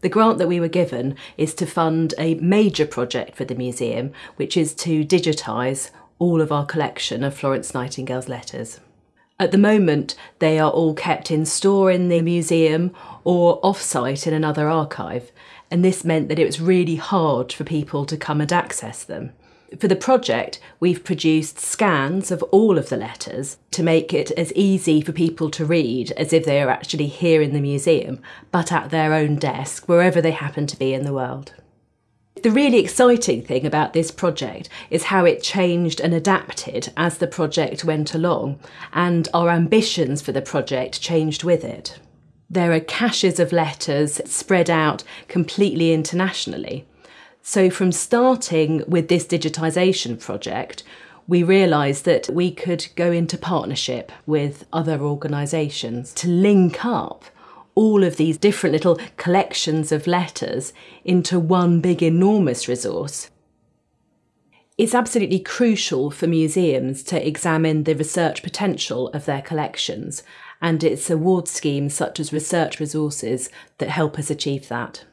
The grant that we were given is to fund a major project for the museum, which is to digitise all of our collection of Florence Nightingale's letters. At the moment, they are all kept in store in the museum or off site in another archive, and this meant that it was really hard for people to come and access them. For the project, we've produced scans of all of the letters to make it as easy for people to read as if they are actually here in the museum, but at their own desk, wherever they happen to be in the world. The really exciting thing about this project is how it changed and adapted as the project went along, and our ambitions for the project changed with it. There are caches of letters spread out completely internationally. So, from starting with this digitisation project, we realised that we could go into partnership with other organisations to link up all of these different little collections of letters into one big enormous resource. It's absolutely crucial for museums to examine the research potential of their collections, and it's award schemes such as Research Resources that help us achieve that.